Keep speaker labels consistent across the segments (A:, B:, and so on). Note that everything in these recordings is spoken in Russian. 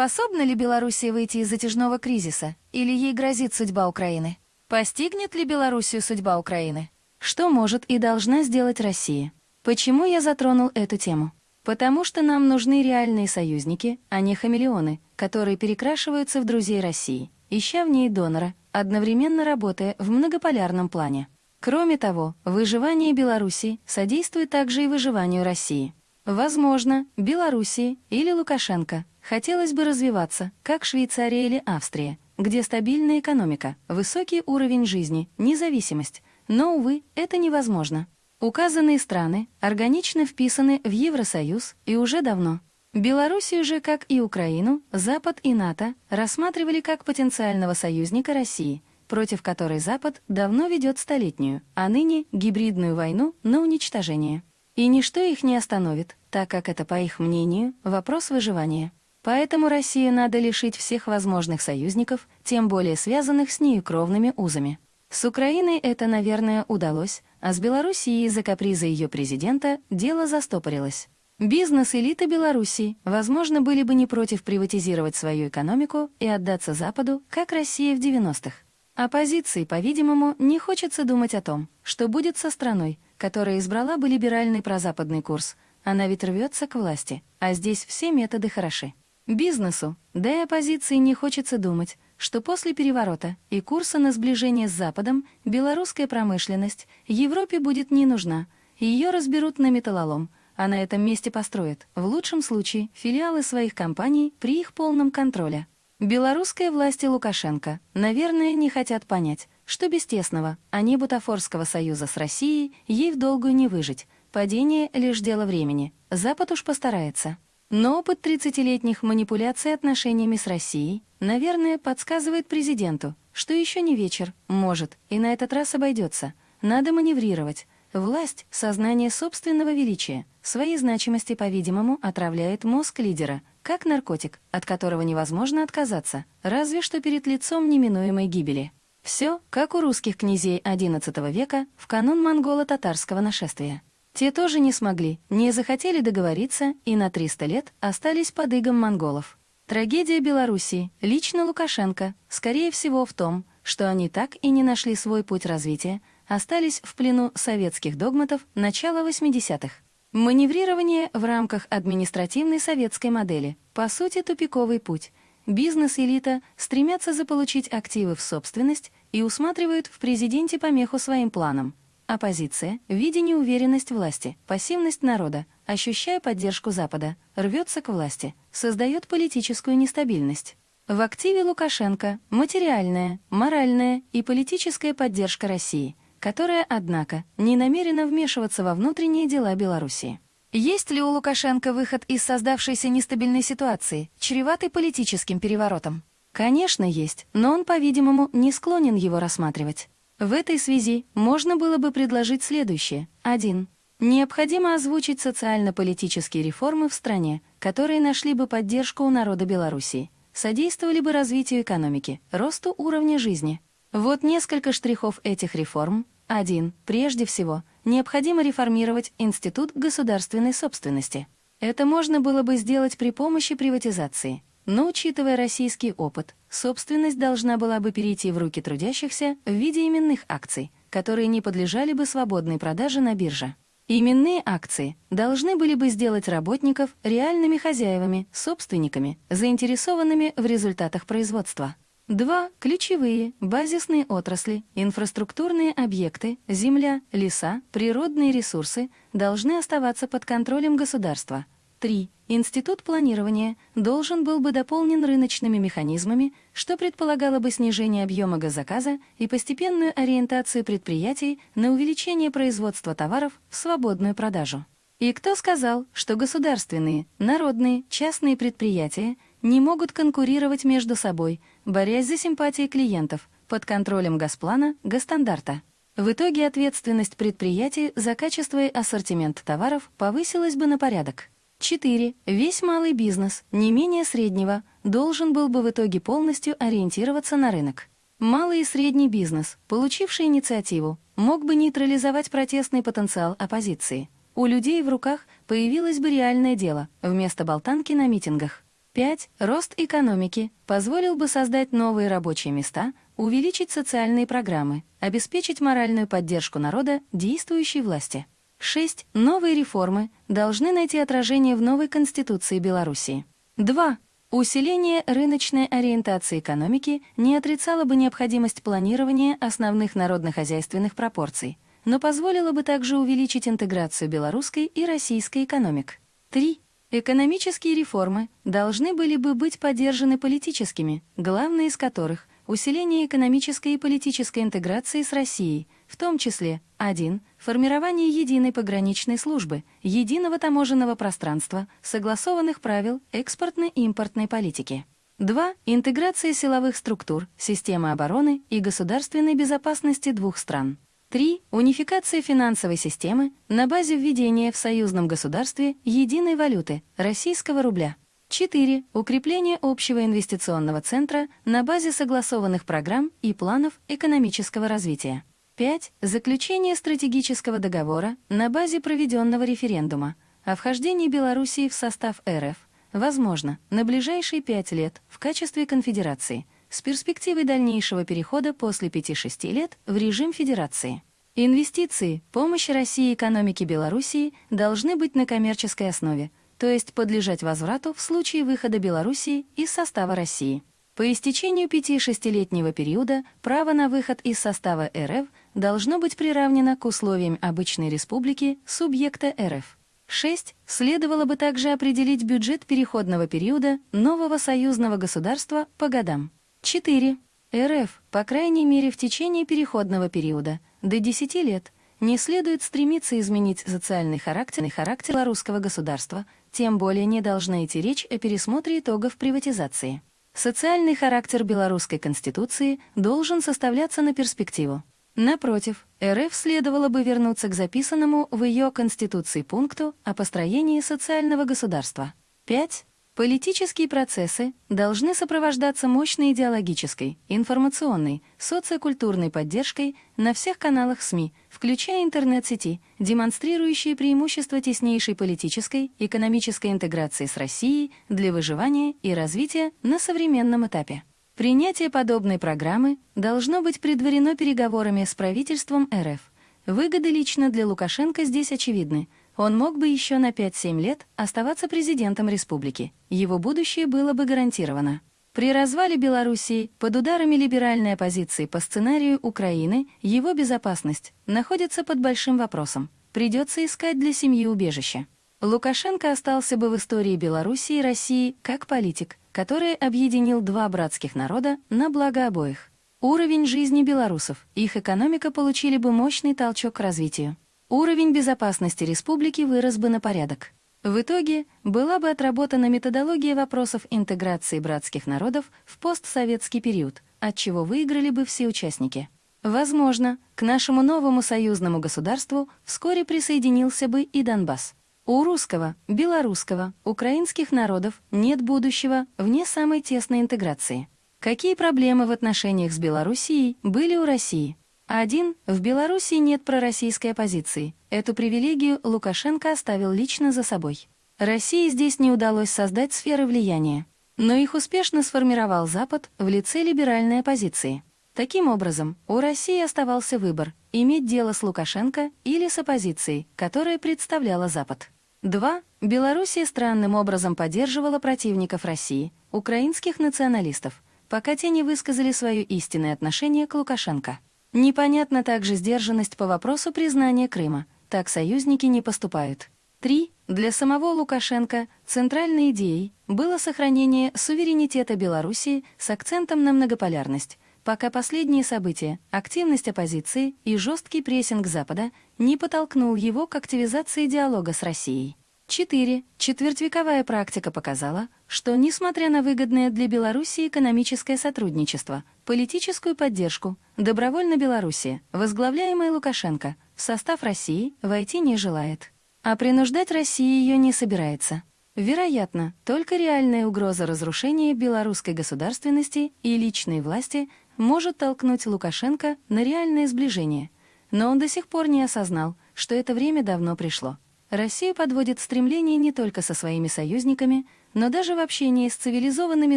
A: Способна ли Белоруссия выйти из затяжного кризиса, или ей грозит судьба Украины? Постигнет ли Белоруссию судьба Украины? Что может и должна сделать Россия? Почему я затронул эту тему? Потому что нам нужны реальные союзники, а не хамелеоны, которые перекрашиваются в друзей России, ища в ней донора, одновременно работая в многополярном плане. Кроме того, выживание Беларуси содействует также и выживанию России. Возможно, Белоруссии или Лукашенко хотелось бы развиваться, как Швейцария или Австрия, где стабильная экономика, высокий уровень жизни, независимость, но, увы, это невозможно. Указанные страны органично вписаны в Евросоюз и уже давно. Белоруссию же, как и Украину, Запад и НАТО рассматривали как потенциального союзника России, против которой Запад давно ведет столетнюю, а ныне гибридную войну на уничтожение. И ничто их не остановит, так как это, по их мнению, вопрос выживания. Поэтому Россию надо лишить всех возможных союзников, тем более связанных с нею кровными узами. С Украиной это, наверное, удалось, а с Белоруссией из-за каприза ее президента дело застопорилось. Бизнес-элиты Белоруссии, возможно, были бы не против приватизировать свою экономику и отдаться Западу, как Россия в 90-х. Оппозиции, по-видимому, не хочется думать о том, что будет со страной, которая избрала бы либеральный прозападный курс. Она ведь рвется к власти, а здесь все методы хороши. Бизнесу, да и оппозиции не хочется думать, что после переворота и курса на сближение с Западом белорусская промышленность Европе будет не нужна, ее разберут на металлолом, а на этом месте построят, в лучшем случае, филиалы своих компаний при их полном контроле. Белорусские власти Лукашенко, наверное, не хотят понять, что без тесного, а не бутафорского союза с Россией ей в долгую не выжить, падение — лишь дело времени, Запад уж постарается. Но опыт 30-летних манипуляций отношениями с Россией, наверное, подсказывает президенту, что еще не вечер, может, и на этот раз обойдется. Надо маневрировать. Власть, сознание собственного величия, своей значимости, по-видимому, отравляет мозг лидера, как наркотик, от которого невозможно отказаться, разве что перед лицом неминуемой гибели. Все, как у русских князей XI века в канун монголо-татарского нашествия. Те тоже не смогли, не захотели договориться и на 300 лет остались под игом монголов. Трагедия Белоруссии, лично Лукашенко, скорее всего в том, что они так и не нашли свой путь развития, остались в плену советских догматов начала 80-х. Маневрирование в рамках административной советской модели, по сути, тупиковый путь. Бизнес-элита стремятся заполучить активы в собственность и усматривают в президенте помеху своим планам. Оппозиция, видя неуверенность власти, пассивность народа, ощущая поддержку Запада, рвется к власти, создает политическую нестабильность. В активе Лукашенко материальная, моральная и политическая поддержка России, которая, однако, не намерена вмешиваться во внутренние дела Белоруссии. Есть ли у Лукашенко выход из создавшейся нестабильной ситуации, чреватой политическим переворотом? Конечно, есть, но он, по-видимому, не склонен его рассматривать. В этой связи можно было бы предложить следующее. 1. Необходимо озвучить социально-политические реформы в стране, которые нашли бы поддержку у народа Беларуси, содействовали бы развитию экономики, росту уровня жизни. Вот несколько штрихов этих реформ. 1. Прежде всего, необходимо реформировать Институт государственной собственности. Это можно было бы сделать при помощи приватизации – но, учитывая российский опыт, собственность должна была бы перейти в руки трудящихся в виде именных акций, которые не подлежали бы свободной продаже на бирже. Именные акции должны были бы сделать работников реальными хозяевами, собственниками, заинтересованными в результатах производства. Два ключевые базисные отрасли, инфраструктурные объекты, земля, леса, природные ресурсы должны оставаться под контролем государства. Три Институт планирования должен был бы дополнен рыночными механизмами, что предполагало бы снижение объема газоказа и постепенную ориентацию предприятий на увеличение производства товаров в свободную продажу. И кто сказал, что государственные, народные, частные предприятия не могут конкурировать между собой, борясь за симпатии клиентов под контролем Газплана, Госстандарта? В итоге ответственность предприятий за качество и ассортимент товаров повысилась бы на порядок. 4. Весь малый бизнес, не менее среднего, должен был бы в итоге полностью ориентироваться на рынок. Малый и средний бизнес, получивший инициативу, мог бы нейтрализовать протестный потенциал оппозиции. У людей в руках появилось бы реальное дело, вместо болтанки на митингах. 5. Рост экономики позволил бы создать новые рабочие места, увеличить социальные программы, обеспечить моральную поддержку народа действующей власти. 6. Новые реформы должны найти отражение в новой Конституции Белоруссии. 2. Усиление рыночной ориентации экономики не отрицало бы необходимость планирования основных народно-хозяйственных пропорций, но позволило бы также увеличить интеграцию белорусской и российской экономик. 3. Экономические реформы должны были бы быть поддержаны политическими, главные из которых – усиление экономической и политической интеграции с Россией, в том числе 1. Формирование единой пограничной службы, единого таможенного пространства, согласованных правил экспортно-импортной политики. 2. Интеграция силовых структур, системы обороны и государственной безопасности двух стран. 3. Унификация финансовой системы на базе введения в союзном государстве единой валюты – российского рубля. 4. Укрепление общего инвестиционного центра на базе согласованных программ и планов экономического развития. 5. Заключение стратегического договора на базе проведенного референдума о вхождении Белоруссии в состав РФ, возможно, на ближайшие пять лет в качестве конфедерации, с перспективой дальнейшего перехода после 5-6 лет в режим федерации. Инвестиции, помощь России экономике Белоруссии должны быть на коммерческой основе, то есть подлежать возврату в случае выхода Белоруссии из состава России. По истечению 5-6-летнего периода право на выход из состава РФ должно быть приравнено к условиям обычной республики субъекта РФ. 6. Следовало бы также определить бюджет переходного периода нового союзного государства по годам. 4. РФ, по крайней мере в течение переходного периода, до 10 лет, не следует стремиться изменить социальный характер, характер русского государства, тем более не должна идти речь о пересмотре итогов приватизации. Социальный характер белорусской конституции должен составляться на перспективу. Напротив, РФ следовало бы вернуться к записанному в ее конституции пункту о построении социального государства. 5. Политические процессы должны сопровождаться мощной идеологической, информационной, социокультурной поддержкой на всех каналах СМИ, включая интернет-сети, демонстрирующие преимущества теснейшей политической, экономической интеграции с Россией для выживания и развития на современном этапе. Принятие подобной программы должно быть предварено переговорами с правительством РФ. Выгоды лично для Лукашенко здесь очевидны – он мог бы еще на 5-7 лет оставаться президентом республики. Его будущее было бы гарантировано. При развале Белоруссии под ударами либеральной оппозиции по сценарию Украины его безопасность находится под большим вопросом. Придется искать для семьи убежище. Лукашенко остался бы в истории Белоруссии и России как политик, который объединил два братских народа на благо обоих. Уровень жизни белорусов, их экономика получили бы мощный толчок к развитию уровень безопасности республики вырос бы на порядок. В итоге была бы отработана методология вопросов интеграции братских народов в постсоветский период, от чего выиграли бы все участники. Возможно, к нашему новому союзному государству вскоре присоединился бы и Донбасс. У русского, белорусского, украинских народов нет будущего вне самой тесной интеграции. Какие проблемы в отношениях с Белоруссией были у России? Один, в Беларуси нет пророссийской оппозиции. Эту привилегию Лукашенко оставил лично за собой. России здесь не удалось создать сферы влияния. Но их успешно сформировал Запад в лице либеральной оппозиции. Таким образом, у России оставался выбор – иметь дело с Лукашенко или с оппозицией, которая представляла Запад. 2. Белоруссия странным образом поддерживала противников России, украинских националистов, пока те не высказали свое истинное отношение к Лукашенко. Непонятна также сдержанность по вопросу признания Крыма. Так союзники не поступают. 3. Для самого Лукашенко центральной идеей было сохранение суверенитета Белоруссии с акцентом на многополярность, пока последние события, активность оппозиции и жесткий прессинг Запада не подтолкнул его к активизации диалога с Россией. 4. Четвертьвековая практика показала, что, несмотря на выгодное для Беларуси экономическое сотрудничество, политическую поддержку, добровольно Белоруссия, возглавляемая Лукашенко, в состав России войти не желает. А принуждать Россию ее не собирается. Вероятно, только реальная угроза разрушения белорусской государственности и личной власти может толкнуть Лукашенко на реальное сближение. Но он до сих пор не осознал, что это время давно пришло. Россию подводит стремление не только со своими союзниками, но даже в общении с цивилизованными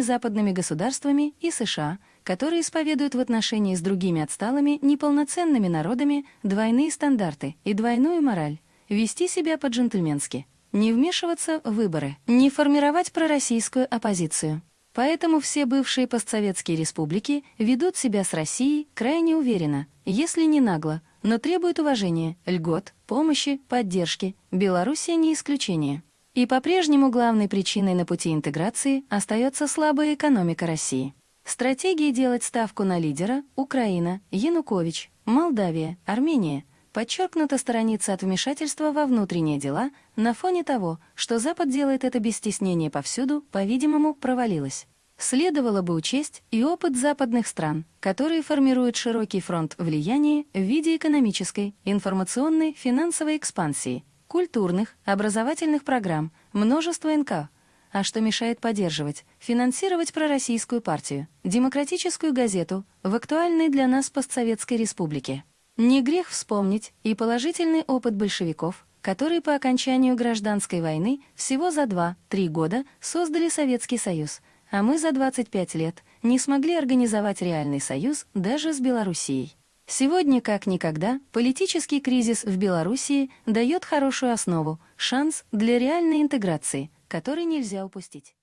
A: западными государствами и США, которые исповедуют в отношении с другими отсталыми неполноценными народами двойные стандарты и двойную мораль, вести себя по-джентльменски, не вмешиваться в выборы, не формировать пророссийскую оппозицию. Поэтому все бывшие постсоветские республики ведут себя с Россией крайне уверенно, если не нагло, но требуют уважения, льгот, помощи, поддержки. Белоруссия не исключение. И по-прежнему главной причиной на пути интеграции остается слабая экономика России. Стратегии делать ставку на лидера – Украина, Янукович, Молдавия, Армения – подчеркнуто сторонится от вмешательства во внутренние дела на фоне того, что Запад делает это без стеснения повсюду, по-видимому, провалилась. Следовало бы учесть и опыт западных стран, которые формируют широкий фронт влияния в виде экономической, информационной, финансовой экспансии – культурных, образовательных программ, множество НК. А что мешает поддерживать, финансировать пророссийскую партию, демократическую газету в актуальной для нас постсоветской республике? Не грех вспомнить и положительный опыт большевиков, которые по окончанию гражданской войны всего за 2-3 года создали Советский Союз, а мы за 25 лет не смогли организовать реальный союз даже с Белоруссией. Сегодня, как никогда, политический кризис в Белоруссии дает хорошую основу, шанс для реальной интеграции, который нельзя упустить.